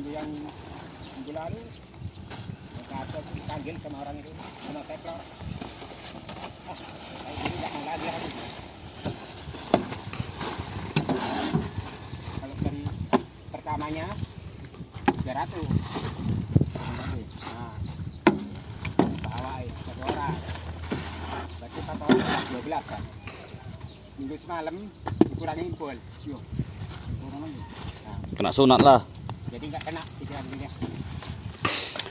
minggu yang minggu lalu kata dipanggil sama orang itu sama teplor ah nggak mau lagi kalau dari pertamanya 300 nah bawa satu orang. Berarti satu orang 12 kan? Minggu semalam nah. Kena sunat lah. Jadi nggak kena pikiran dia.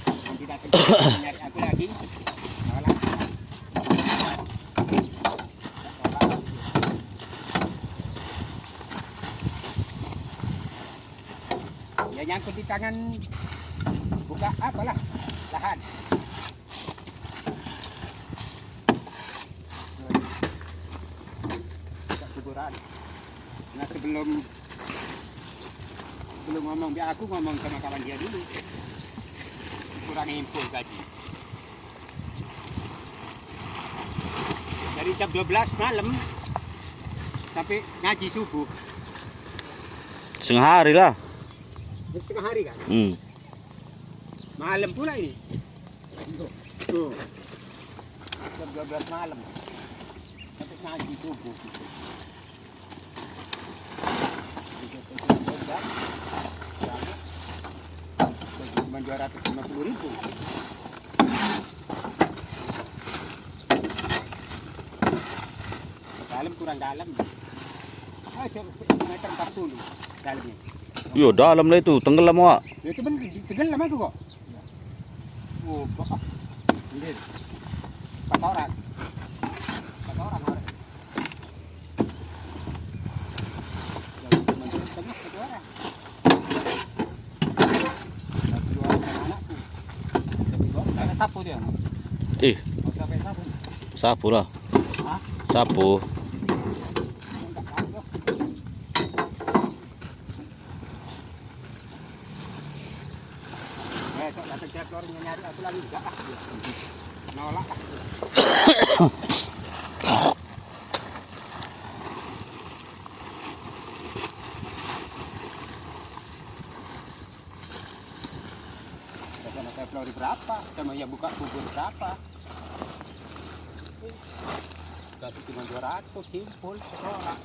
Nanti datang nyari aku lagi. Nolak. ya nyangkut di tangan. Buka apalah lahan. Kuburan. Nah sebelum belum ngomong biar aku ngomong sama kawan dia dulu. Kurang impul gaji dari jam 12 malam sampai ngaji subuh. Setengah hari lah. Setengah hari kan? Hmm. malam pula ini. Tuh. Jam 12 malam. Sampai ngaji subuh. gitu. Cuma dua ratus lima puluh ribu dalam kurang dalam ah meter empat puluh dalamnya Yo dalam lah itu, tenggelam wak. Ya itu benar, tenggelam aku kok. Oh, kok. Ini. Empat orang. Empat orang orang. Ya, cuma di tengah satu orang. Satu dua orang sama anakku. Satu dua orang, karena sapu dia. Sampai sapu. sapu lah. Hah? Sapu. Eh, nyari aku lagi. Nolak Sama saya Flori berapa? Sama yang buka kubur berapa? Kasih cuma 200 simpul sekolah.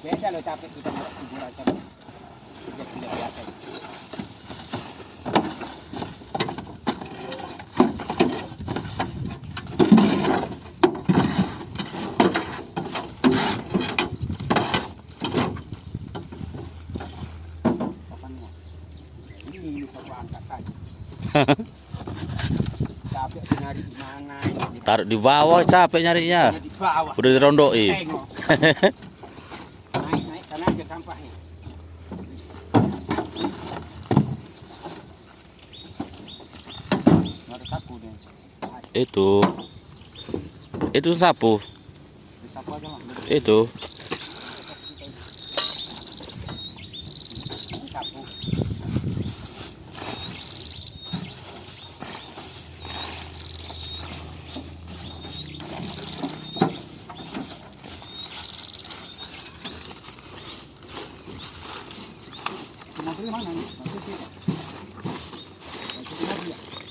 Beda loh capek kita kuburan sama. Tidak biasa. Papannya. Ini ini aku angkat saja. Capek nyari di mana ini. Taruh di bawah capek nyarinya. Di bawah. Udah dirondoi. Tengok. naik naik karena aja sampahnya. Nggak ada sapu deh. Itu. Itu sapu. Di sapu. Itu.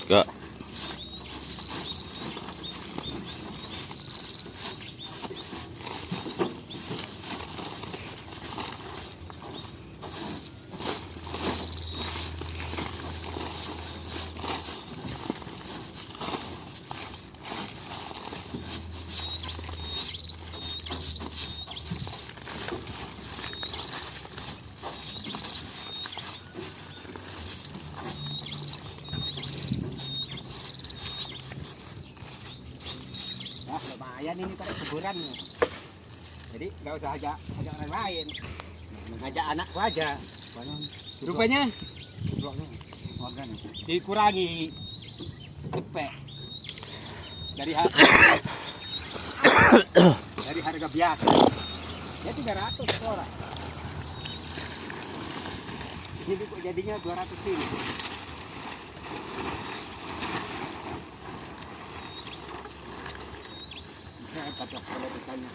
哥。Nah, lumayan ini pada kuburan. Jadi nggak usah ajak ajak orang lain. Ngajak anakku aja. Rupanya dikurangi cepet dari harga dari harga biasa. Ya 300 per orang. Ini kok jadinya 200 ribu. Gracias por la pestaña.